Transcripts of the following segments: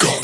battlefield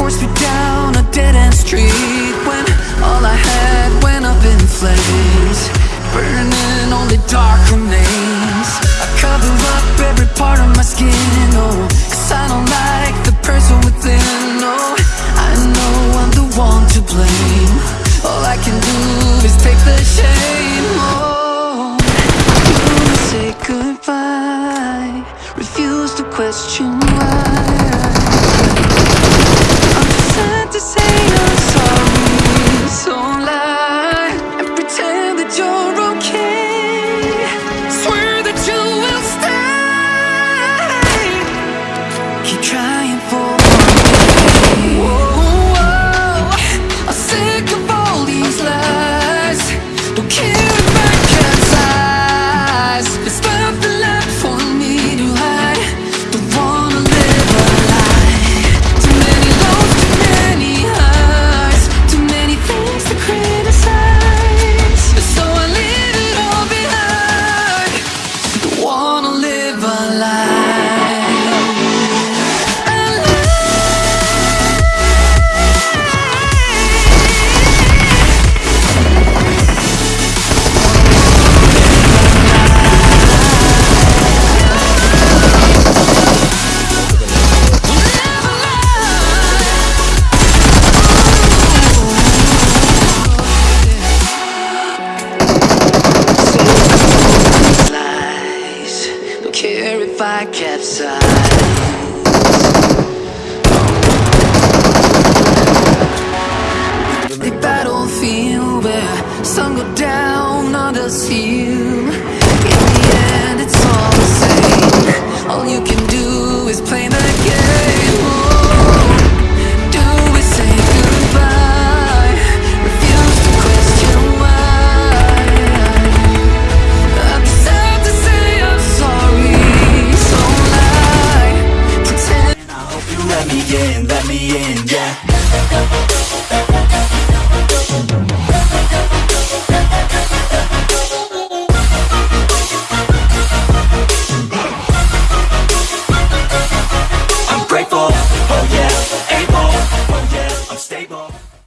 forced me down a dead end street when all I had went up in flames, burning only dark remains. I cover up every part of my skin, oh, cause I don't like the person within, oh, I know I'm the one to blame. All I can do is take the shame, oh, say goodbye, refuse to question why. if I kept silent. The battlefield where sun go down, others. In the end, it's all the same. All you me in, let me in, yeah.